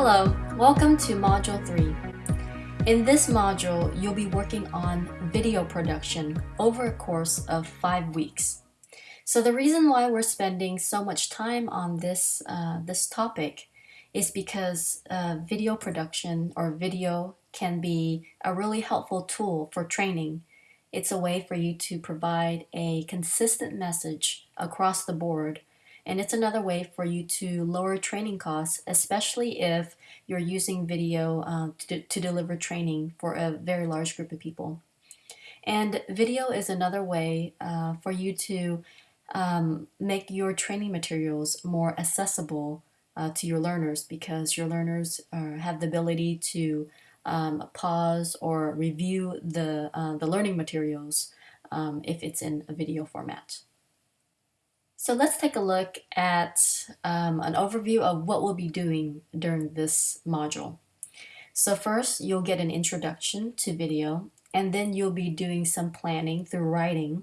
Hello, welcome to Module 3. In this module, you'll be working on video production over a course of five weeks. So the reason why we're spending so much time on this, uh, this topic is because uh, video production or video can be a really helpful tool for training. It's a way for you to provide a consistent message across the board and it's another way for you to lower training costs, especially if you're using video uh, to, to deliver training for a very large group of people. And video is another way uh, for you to um, make your training materials more accessible uh, to your learners because your learners uh, have the ability to um, pause or review the, uh, the learning materials um, if it's in a video format. So let's take a look at um, an overview of what we'll be doing during this module. So first, you'll get an introduction to video, and then you'll be doing some planning through writing,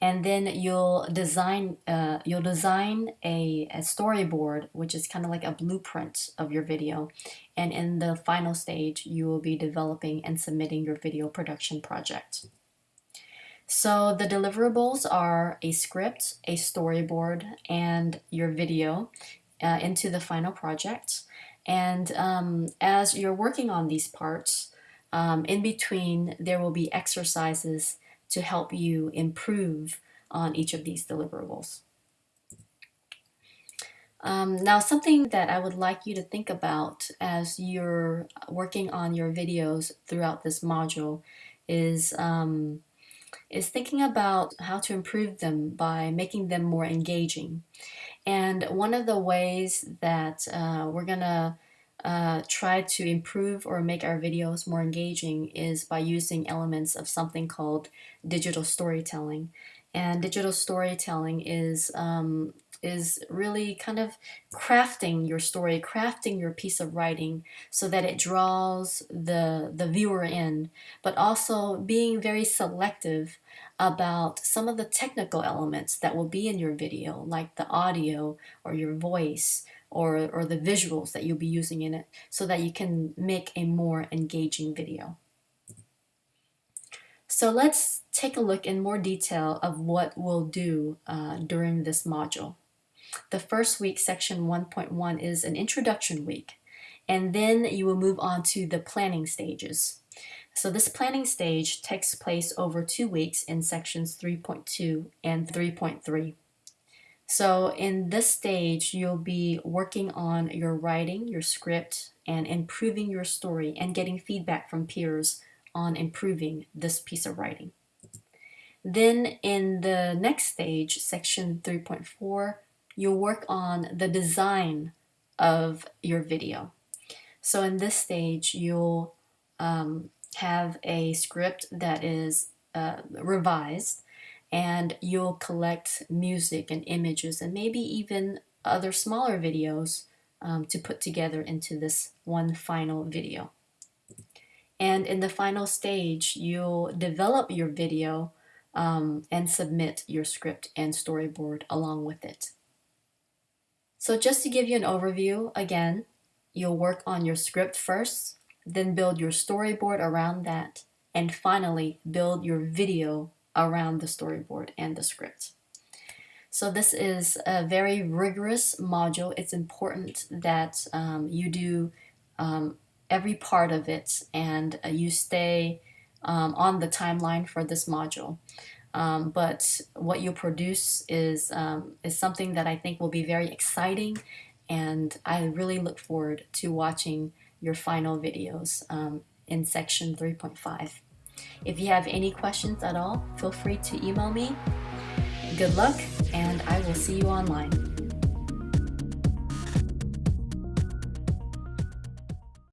and then you'll design uh, you'll design a, a storyboard, which is kind of like a blueprint of your video. And in the final stage, you will be developing and submitting your video production project. So the deliverables are a script, a storyboard, and your video uh, into the final project. And um, as you're working on these parts, um, in between there will be exercises to help you improve on each of these deliverables. Um, now something that I would like you to think about as you're working on your videos throughout this module is um, is thinking about how to improve them by making them more engaging. And one of the ways that uh, we're gonna uh, try to improve or make our videos more engaging is by using elements of something called digital storytelling. And digital storytelling is um, is really kind of crafting your story, crafting your piece of writing so that it draws the, the viewer in, but also being very selective about some of the technical elements that will be in your video, like the audio or your voice or, or the visuals that you'll be using in it so that you can make a more engaging video. So let's take a look in more detail of what we'll do uh, during this module. The first week, section 1.1, is an introduction week. And then you will move on to the planning stages. So this planning stage takes place over two weeks in sections 3.2 and 3.3. So in this stage, you'll be working on your writing, your script, and improving your story and getting feedback from peers on improving this piece of writing. Then in the next stage, section 3.4, you'll work on the design of your video. So in this stage, you'll um, have a script that is uh, revised and you'll collect music and images and maybe even other smaller videos um, to put together into this one final video. And in the final stage, you'll develop your video um, and submit your script and storyboard along with it. So just to give you an overview, again, you'll work on your script first, then build your storyboard around that, and finally build your video around the storyboard and the script. So this is a very rigorous module. It's important that um, you do um, every part of it and uh, you stay um, on the timeline for this module. Um, but what you produce is, um, is something that I think will be very exciting and I really look forward to watching your final videos um, in section 3.5. If you have any questions at all, feel free to email me. Good luck and I will see you online.